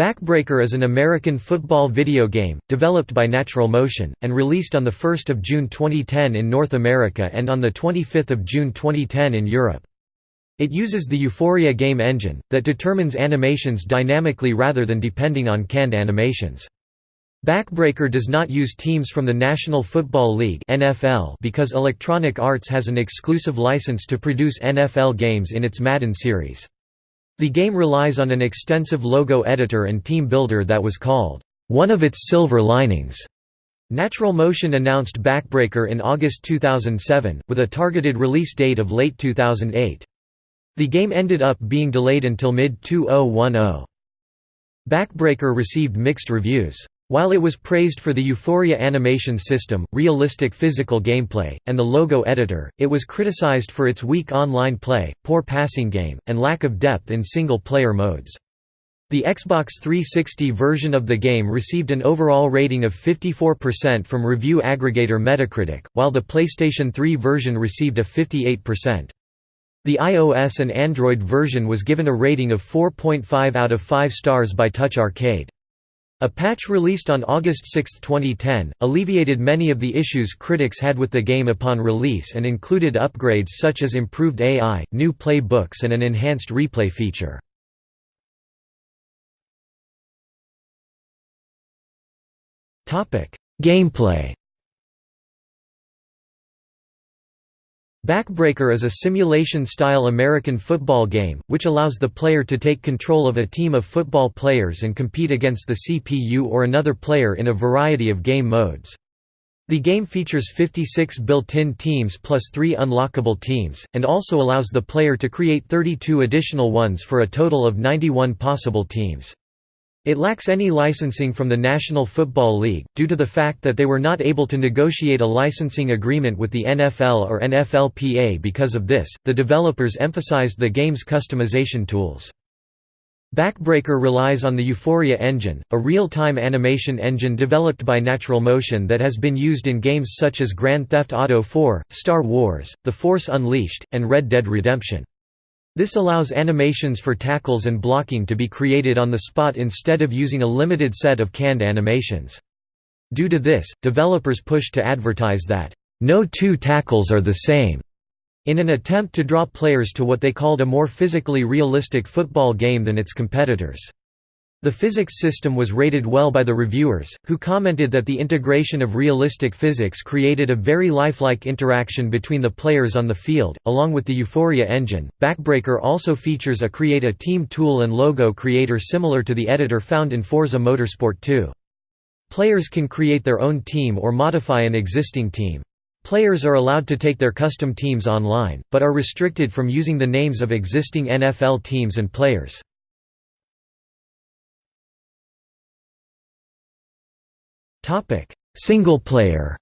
Backbreaker is an American football video game, developed by Natural Motion, and released on 1 June 2010 in North America and on 25 June 2010 in Europe. It uses the Euphoria game engine, that determines animations dynamically rather than depending on canned animations. Backbreaker does not use teams from the National Football League because Electronic Arts has an exclusive license to produce NFL games in its Madden series. The game relies on an extensive logo editor and team builder that was called, "...one of its silver linings." Natural Motion announced Backbreaker in August 2007, with a targeted release date of late 2008. The game ended up being delayed until mid-2010. Backbreaker received mixed reviews. While it was praised for the Euphoria animation system, realistic physical gameplay, and the logo editor, it was criticized for its weak online play, poor passing game, and lack of depth in single-player modes. The Xbox 360 version of the game received an overall rating of 54% from review aggregator Metacritic, while the PlayStation 3 version received a 58%. The iOS and Android version was given a rating of 4.5 out of 5 stars by Touch Arcade. A patch released on August 6, 2010, alleviated many of the issues critics had with the game upon release and included upgrades such as improved AI, new play books and an enhanced replay feature. Gameplay Backbreaker is a simulation-style American football game, which allows the player to take control of a team of football players and compete against the CPU or another player in a variety of game modes. The game features 56 built-in teams plus 3 unlockable teams, and also allows the player to create 32 additional ones for a total of 91 possible teams. It lacks any licensing from the National Football League, due to the fact that they were not able to negotiate a licensing agreement with the NFL or NFLPA because of this, the developers emphasized the game's customization tools. Backbreaker relies on the Euphoria engine, a real-time animation engine developed by Natural Motion that has been used in games such as Grand Theft Auto 4, Star Wars, The Force Unleashed, and Red Dead Redemption. This allows animations for tackles and blocking to be created on the spot instead of using a limited set of canned animations. Due to this, developers push to advertise that, "...no two tackles are the same", in an attempt to draw players to what they called a more physically realistic football game than its competitors. The physics system was rated well by the reviewers, who commented that the integration of realistic physics created a very lifelike interaction between the players on the field. Along with the Euphoria engine, Backbreaker also features a Create a Team tool and logo creator similar to the editor found in Forza Motorsport 2. Players can create their own team or modify an existing team. Players are allowed to take their custom teams online, but are restricted from using the names of existing NFL teams and players. Topic: Single player.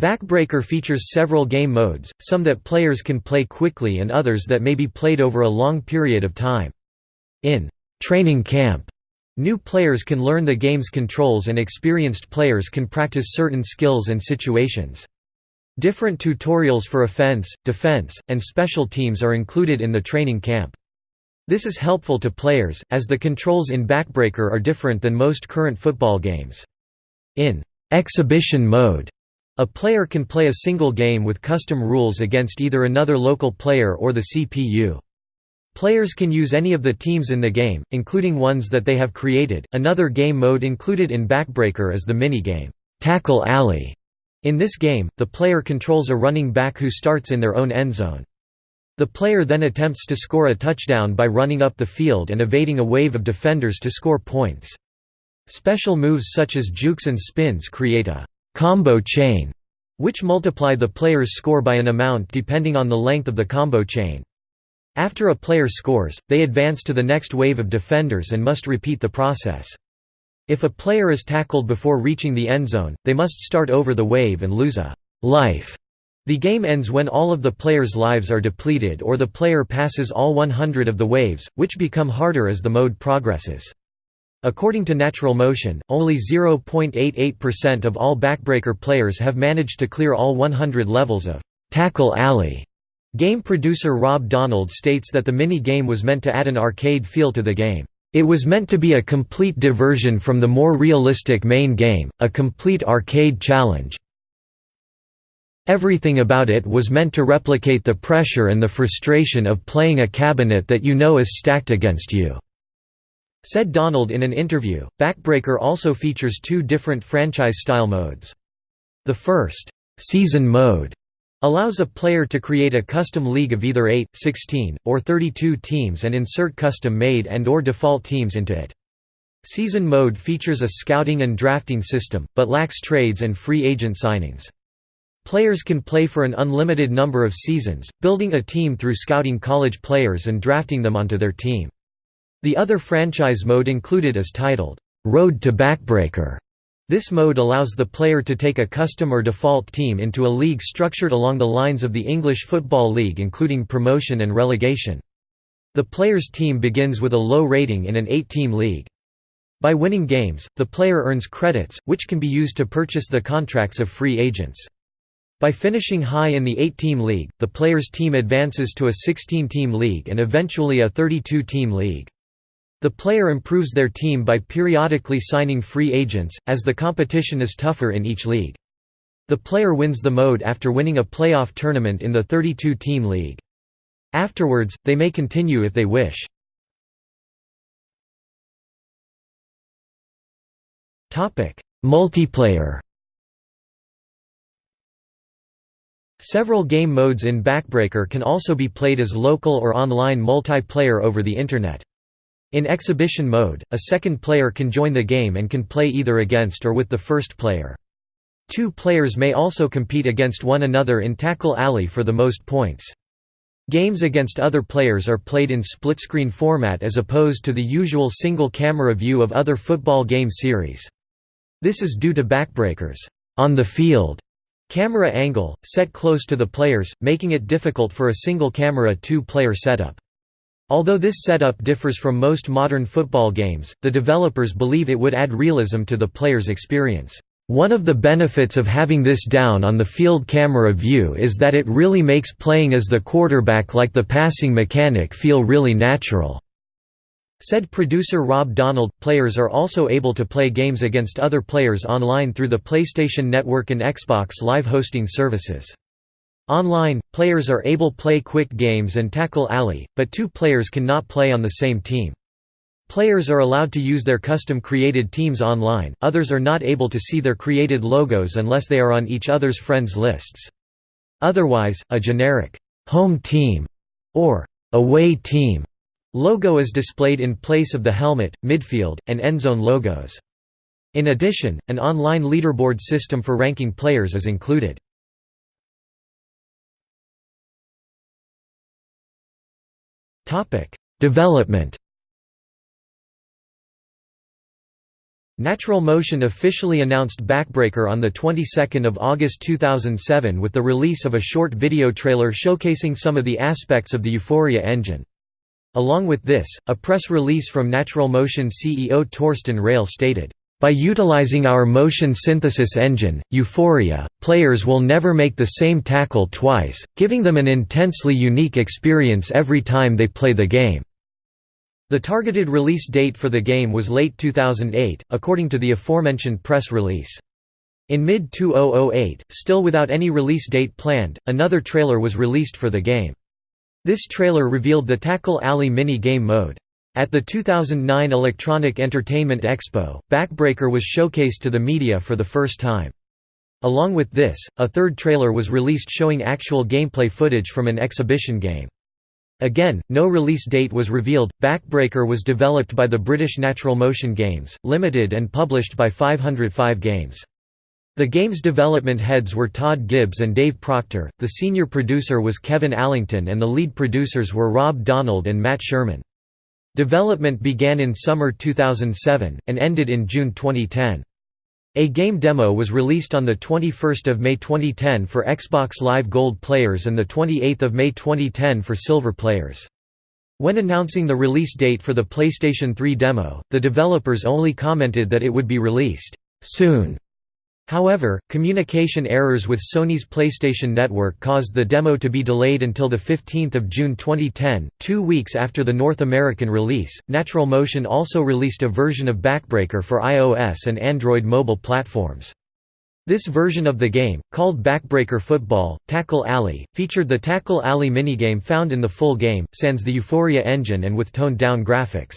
Backbreaker features several game modes, some that players can play quickly and others that may be played over a long period of time. In training camp, new players can learn the game's controls and experienced players can practice certain skills and situations. Different tutorials for offense, defense, and special teams are included in the training camp. This is helpful to players, as the controls in Backbreaker are different than most current football games. In exhibition mode, a player can play a single game with custom rules against either another local player or the CPU. Players can use any of the teams in the game, including ones that they have created. Another game mode included in Backbreaker is the minigame, Tackle Alley. In this game, the player controls a running back who starts in their own endzone. The player then attempts to score a touchdown by running up the field and evading a wave of defenders to score points. Special moves such as jukes and spins create a combo chain, which multiply the player's score by an amount depending on the length of the combo chain. After a player scores, they advance to the next wave of defenders and must repeat the process. If a player is tackled before reaching the end zone, they must start over the wave and lose a life the game ends when all of the player's lives are depleted or the player passes all 100 of the waves, which become harder as the mode progresses. According to Natural Motion, only 0.88% of all Backbreaker players have managed to clear all 100 levels of Tackle Alley. Game producer Rob Donald states that the mini-game was meant to add an arcade feel to the game. It was meant to be a complete diversion from the more realistic main game, a complete arcade challenge. Everything about it was meant to replicate the pressure and the frustration of playing a cabinet that you know is stacked against you." Said Donald in an interview. Backbreaker also features two different franchise-style modes. The first, season mode, allows a player to create a custom league of either 8, 16, or 32 teams and insert custom-made and or default teams into it. Season mode features a scouting and drafting system, but lacks trades and free agent signings. Players can play for an unlimited number of seasons, building a team through scouting college players and drafting them onto their team. The other franchise mode included is titled, "'Road to Backbreaker' This mode allows the player to take a custom or default team into a league structured along the lines of the English Football League including promotion and relegation. The player's team begins with a low rating in an eight-team league. By winning games, the player earns credits, which can be used to purchase the contracts of free agents. By finishing high in the 8-team league, the player's team advances to a 16-team league and eventually a 32-team league. The player improves their team by periodically signing free agents, as the competition is tougher in each league. The player wins the mode after winning a playoff tournament in the 32-team league. Afterwards, they may continue if they wish. Multiplayer Several game modes in Backbreaker can also be played as local or online multiplayer over the Internet. In exhibition mode, a second player can join the game and can play either against or with the first player. Two players may also compete against one another in Tackle Alley for the most points. Games against other players are played in split-screen format as opposed to the usual single-camera view of other football game series. This is due to Backbreaker's on the field camera angle, set close to the players, making it difficult for a single-camera two-player setup. Although this setup differs from most modern football games, the developers believe it would add realism to the player's experience. One of the benefits of having this down-on-the-field camera view is that it really makes playing as the quarterback like the passing mechanic feel really natural. Said producer Rob Donald, players are also able to play games against other players online through the PlayStation Network and Xbox Live hosting services. Online, players are able to play quick games and tackle alley, but two players cannot play on the same team. Players are allowed to use their custom-created teams online, others are not able to see their created logos unless they are on each other's friends lists. Otherwise, a generic «home team» or «away team» logo is displayed in place of the helmet, midfield, and endzone logos. In addition, an online leaderboard system for ranking players is included. Development. Natural Motion officially announced Backbreaker on the 22nd of August 2007 with the release of a short video trailer showcasing some of the aspects of the Euphoria engine. Along with this, a press release from Natural Motion CEO Torsten Reil stated, by utilizing our motion synthesis engine, Euphoria, players will never make the same tackle twice, giving them an intensely unique experience every time they play the game. The targeted release date for the game was late 2008, according to the aforementioned press release. In mid-2008, still without any release date planned, another trailer was released for the game. This trailer revealed the Tackle Alley mini-game mode. At the 2009 Electronic Entertainment Expo, Backbreaker was showcased to the media for the first time. Along with this, a third trailer was released showing actual gameplay footage from an exhibition game. Again, no release date was revealed. Backbreaker was developed by the British Natural Motion Games, Limited and published by 505 Games. The game's development heads were Todd Gibbs and Dave Proctor, the senior producer was Kevin Allington and the lead producers were Rob Donald and Matt Sherman. Development began in summer 2007, and ended in June 2010. A game demo was released on 21 May 2010 for Xbox Live Gold players and 28 May 2010 for Silver players. When announcing the release date for the PlayStation 3 demo, the developers only commented that it would be released, "...soon", However, communication errors with Sony's PlayStation Network caused the demo to be delayed until 15 June 2010, two weeks after the North American release. Natural Motion also released a version of Backbreaker for iOS and Android mobile platforms. This version of the game, called Backbreaker Football, Tackle Alley, featured the Tackle Alley minigame found in the full game, sans the Euphoria engine and with toned-down graphics.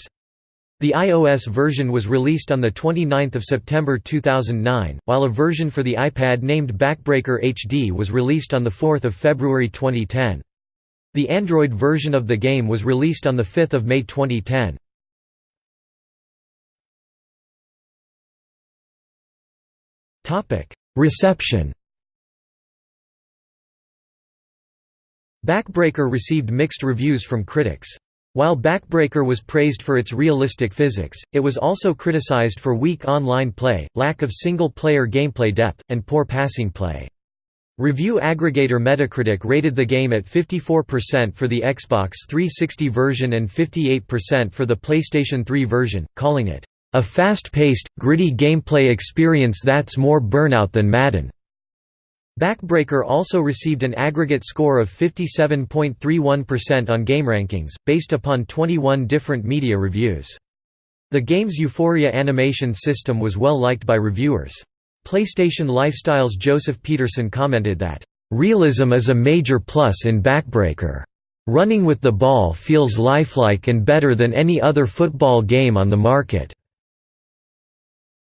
The iOS version was released on 29 September 2009, while a version for the iPad named Backbreaker HD was released on 4 February 2010. The Android version of the game was released on 5 May 2010. Reception Backbreaker received mixed reviews from critics. While Backbreaker was praised for its realistic physics, it was also criticized for weak online play, lack of single-player gameplay depth, and poor passing play. Review aggregator Metacritic rated the game at 54% for the Xbox 360 version and 58% for the PlayStation 3 version, calling it, "...a fast-paced, gritty gameplay experience that's more burnout than Madden." Backbreaker also received an aggregate score of 57.31% on GameRankings, based upon 21 different media reviews. The game's Euphoria animation system was well liked by reviewers. PlayStation Lifestyle's Joseph Peterson commented that, "...realism is a major plus in Backbreaker. Running with the ball feels lifelike and better than any other football game on the market."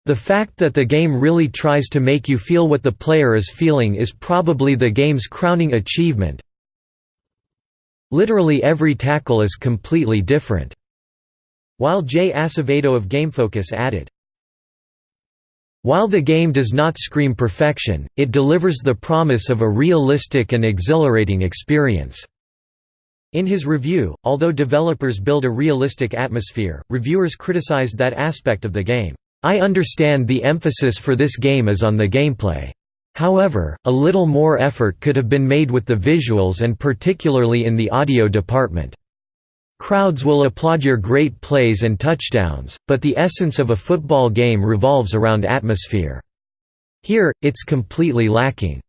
The fact that the game really tries to make you feel what the player is feeling is probably the game's crowning achievement. Literally every tackle is completely different." While Jay Acevedo of GameFocus added, while the game does not scream perfection, it delivers the promise of a realistic and exhilarating experience." In his review, although developers build a realistic atmosphere, reviewers criticized that aspect of the game. I understand the emphasis for this game is on the gameplay. However, a little more effort could have been made with the visuals and particularly in the audio department. Crowds will applaud your great plays and touchdowns, but the essence of a football game revolves around atmosphere. Here, it's completely lacking,"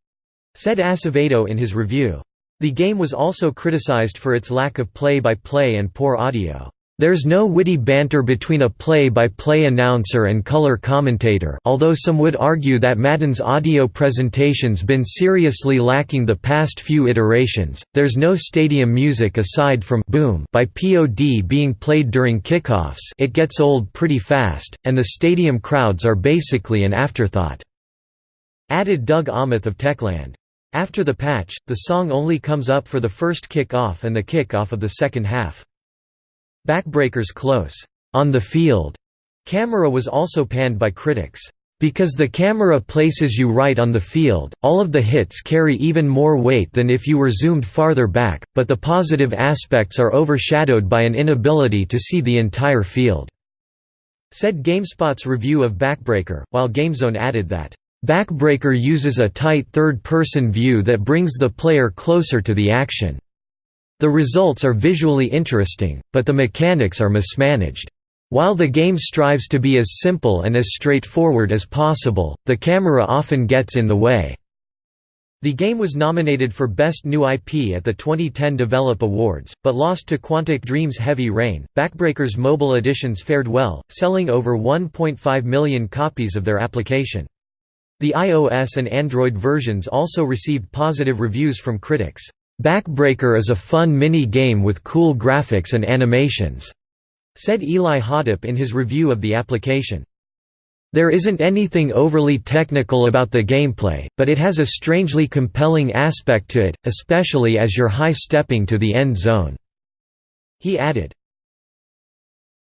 said Acevedo in his review. The game was also criticized for its lack of play-by-play -play and poor audio. There's no witty banter between a play-by-play -play announcer and color commentator although some would argue that Madden's audio presentation's been seriously lacking the past few iterations, there's no stadium music aside from «boom» by POD being played during kickoffs it gets old pretty fast, and the stadium crowds are basically an afterthought," added Doug Aamoth of Techland. After the patch, the song only comes up for the first kick-off and the kick-off of the second half. Backbreaker's close, on the field camera was also panned by critics. Because the camera places you right on the field, all of the hits carry even more weight than if you were zoomed farther back, but the positive aspects are overshadowed by an inability to see the entire field," said GameSpot's review of Backbreaker, while GameZone added that, "...Backbreaker uses a tight third-person view that brings the player closer to the action." The results are visually interesting, but the mechanics are mismanaged. While the game strives to be as simple and as straightforward as possible, the camera often gets in the way. The game was nominated for Best New IP at the 2010 Develop Awards, but lost to Quantic Dream's Heavy Rain. Backbreaker's mobile editions fared well, selling over 1.5 million copies of their application. The iOS and Android versions also received positive reviews from critics. Backbreaker is a fun mini-game with cool graphics and animations," said Eli Hodapp in his review of the application. There isn't anything overly technical about the gameplay, but it has a strangely compelling aspect to it, especially as you're high-stepping to the end zone." He added,